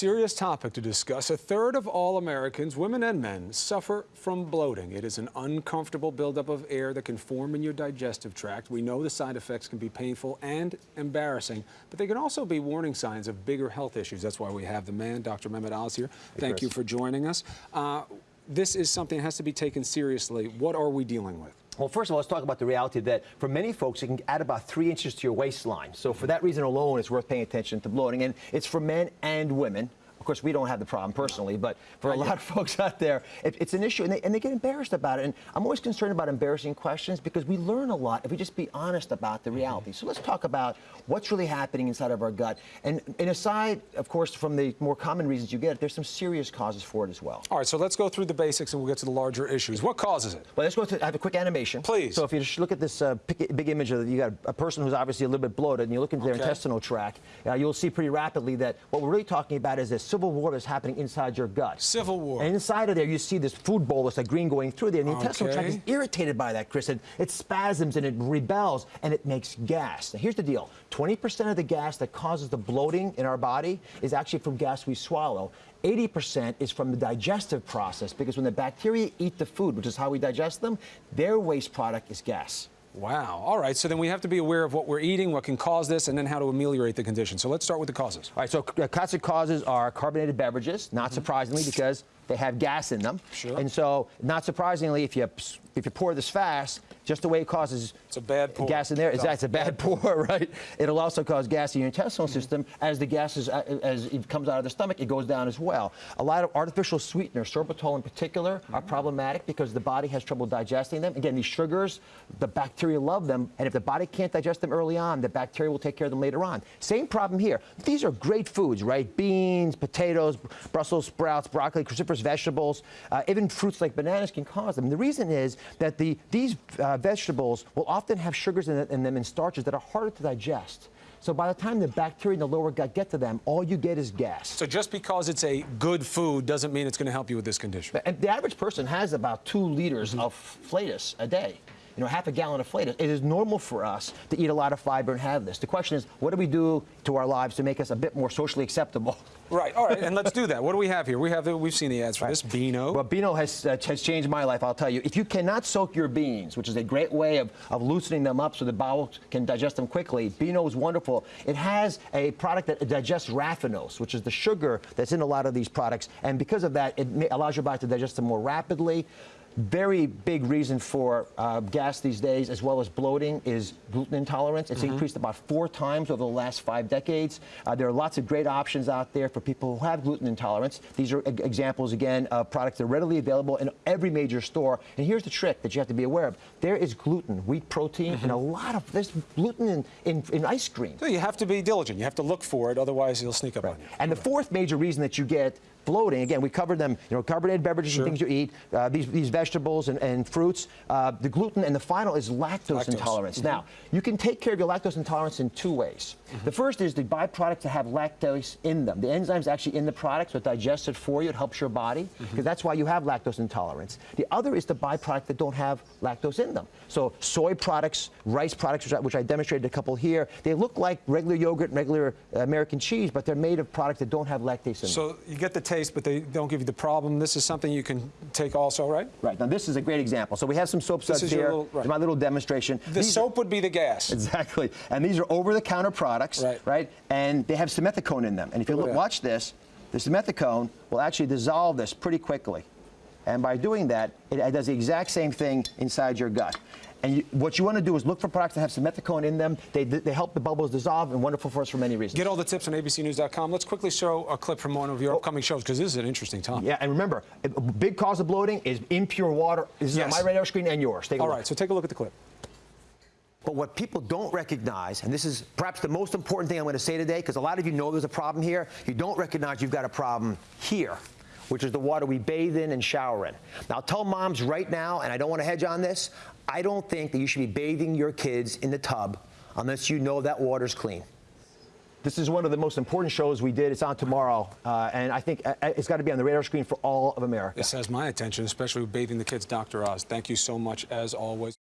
serious topic to discuss. A third of all Americans, women and men, suffer from bloating. It is an uncomfortable buildup of air that can form in your digestive tract. We know the side effects can be painful and embarrassing, but they can also be warning signs of bigger health issues. That's why we have the man, Dr. Mehmet Oz here. Thank Chris. you for joining us. Uh, this is something that has to be taken seriously. What are we dealing with? Well, first of all, let's talk about the reality that for many folks, it can add about three inches to your waistline. So for that reason alone, it's worth paying attention to bloating. And it's for men and women. Of course, we don't have the problem personally, but for a lot of folks out there, it, it's an issue, and they, and they get embarrassed about it. And I'm always concerned about embarrassing questions because we learn a lot if we just be honest about the reality. So let's talk about what's really happening inside of our gut. And, and aside, of course, from the more common reasons you get, it, there's some serious causes for it as well. All right, so let's go through the basics and we'll get to the larger issues. What causes it? Well, let's go to I have a quick animation. Please. So if you just look at this uh, big image of you got a person who's obviously a little bit bloated, and you look into their intestinal tract, uh, you'll see pretty rapidly that what we're really talking about is a civil war that's happening inside your gut. Civil war. And inside of there, you see this food bolus, a green going through there, and the intestinal tract is irritated by that, Chris. And it spasms and it rebels and it makes gas. Now, here's the deal 20% of the gas that causes the bloating in our body is actually from gas we swallow. 80% is from the digestive process because when the bacteria eat the food, which is how we digest them, their waste product is gas. Wow. All right, so then we have to be aware of what we're eating, what can cause this, and then how to ameliorate the condition. So let's start with the causes. All right, so uh, classic causes are carbonated beverages, not surprisingly because they have gas in them. Sure. And so, not surprisingly, if you if you pour this fast, just the way it causes It's a bad pour. gas in there, that's a bad pour, right? It'll also cause gas in your intestinal Mm-hmm. system as the gas is, uh, as it comes out of the stomach, it goes down as well. A lot of artificial sweeteners, sorbitol in particular, Mm-hmm. are problematic because the body has trouble digesting them. Again, these sugars, the bacteria love them, and if the body can't digest them early on, the bacteria will take care of them later on. Same problem here. These are great foods, right? Beans, potatoes, Brussels sprouts, broccoli, cruciferous vegetables, uh, even fruits like bananas can cause them. The reason is that the these uh, vegetables will often have sugars in, in them and starches that are harder to digest. So by the time the bacteria in the lower gut get to them, all you get is gas. So just because it's a good food doesn't mean it's going to help you with this condition. And the average person has about two liters of flatus a day. You know, half a gallon of flatus. It is normal for us to eat a lot of fiber and have this. The question is, what do we do to our lives to make us a bit more socially acceptable? Right. All right, and let's do that. What do we have here? We have the, we've seen the ads for this Beano. Well, Beano has, uh, has changed my life, I'll tell you. If you cannot soak your beans, which is a great way of, of loosening them up so the bowel can digest them quickly, Beano is wonderful. It has a product that digests raffinose, which is the sugar that's in a lot of these products. And because of that, it allows your body to digest them more rapidly. Very big reason for uh, gas these days, as well as bloating, is gluten intolerance. It's increased about four times over the last five decades. Uh, there are lots of great options out there for people who have gluten intolerance. These are examples, again, of products that are readily available in every major store. And here's the trick that you have to be aware of. There is gluten, wheat protein, and a lot of, there's gluten in, in, in ice cream. So you have to be diligent. You have to look for it, otherwise it'll sneak up on you. And the fourth major reason that you get bloating, again, we covered them, you know, carbonated beverages Sure. and things you eat, uh, these, these vegetables and, and fruits, uh, the gluten, and the final is lactose, Lactose. intolerance. Now, you can take care of your lactose intolerance in two ways. The first is the byproducts that have lactose in them. The enzyme's actually in the product, so it digests it for you, it helps your body, because that's why you have lactose intolerance. The other is the byproduct that don't have lactose in them. So soy products, rice products, which I, which I demonstrated a couple here, they look like regular yogurt and regular American cheese, but they're made of products that don't have lactase in them. So you get the taste, but they don't give you the problem. This is something you can take also, right? Right, now this is a great example. So we have some soap suds here. little- right. My little demonstration. The These- soap would be the gas. Exactly. And these are over-the-counter products, Right. right? And they have simethicone in them. And if you oh, Look at look, that. watch this, the simethicone will actually dissolve this pretty quickly. And by doing that, it does the exact same thing inside your gut. And you, what you want to do is look for products that have simethicone in them. They, they help the bubbles dissolve and wonderful for us for many reasons. Get all the tips on abcnews.com. Let's quickly show a clip from one of your oh. upcoming shows because this is an interesting time. yeah, and remember, a big cause of bloating is impure water. This is Yes. on my radar screen and yours. All look. right, so take a look at the clip. But what people don't recognize, and this is perhaps the most important thing I'm going to say today, because a lot of you know there's a problem here, you don't recognize you've got a problem here, which is the water we bathe in and shower in. Now, I'll tell moms right now, and I don't want to hedge on this, I don't think that you should be bathing your kids in the tub unless you know that water's clean. This is one of the most important shows we did. It's on tomorrow, uh, and I think uh, it's got to be on the radar screen for all of America. This has my attention, especially with bathing the kids, Dr. Oz. Thank you so much, as always.